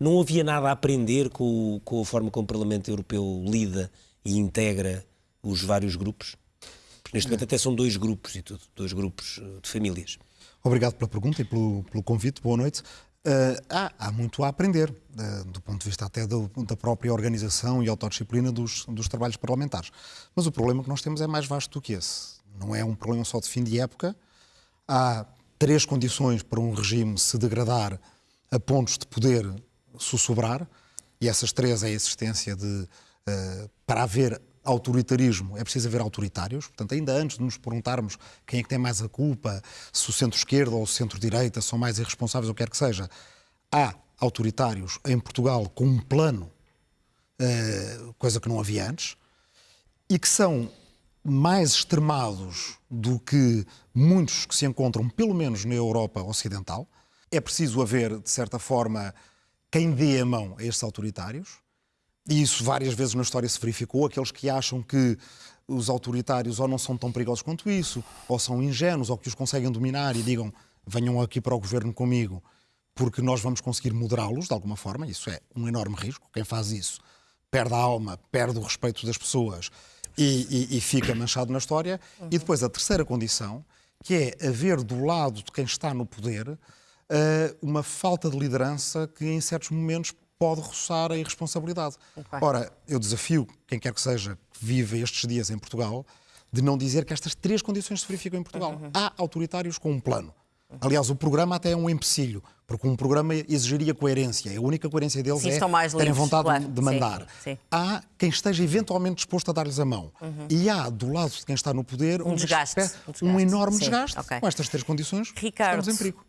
não havia nada a aprender com, com a forma como o Parlamento Europeu lida e integra os vários grupos? Porque neste momento até são dois grupos e tudo, dois grupos eh, de famílias. Obrigado pela pergunta e pelo, pelo convite. Boa noite. Eh, há, há muito a aprender, eh, do ponto de vista até do- da própria organização e autodisciplina dos, dos trabalhos parlamentares. Mas o problema que nós temos é mais vasto do que esse. Não é um problema só de fim de época. Há três condições para um regime se degradar a pontos de poder sussobrar, e essas três é a existência de. eh, para haver autoritarismo, é preciso haver autoritários. Portanto, ainda antes de nos perguntarmos quem é que tem mais a culpa, se o centro-esquerda ou o centro-direita são mais irresponsáveis ou quer que seja, há autoritários em Portugal com um plano, eh, coisa que não havia antes, e que são mais extremados do que muitos que se encontram, pelo menos na Europa Ocidental. É preciso haver, de certa forma, quem dê a mão a estes autoritários. E isso várias vezes na história se verificou. Aqueles que acham que os autoritários ou não são tão perigosos quanto isso, ou são ingênuos, ou que os conseguem dominar e digam venham aqui para o governo comigo, porque nós vamos conseguir moderá-los de alguma forma. Isso é um enorme risco. Quem faz isso perde a alma, perde o respeito das pessoas e, e- e fica manchado na história. E depois a terceira condição, que é haver do lado de quem está no poder uma falta de liderança que em certos momentos pode roçar a irresponsabilidade. Ora, eu desafio quem quer que seja que vive estes dias em Portugal de não dizer que estas três condições se verificam em Portugal. Há autoritários com um plano. Aliás, o programa até é um empecilho, porque um programa exigiria coerência. A única coerência deles Sim, é terem vontade claro. de mandar. Sim, sim. Há quem esteja eventualmente disposto a dar-lhes a mão. E há, do lado de quem está no poder, desgaste, espécie- um desgaste. um enorme desgaste. ok. Com estas três condições, Ricardo, estamos em perigo.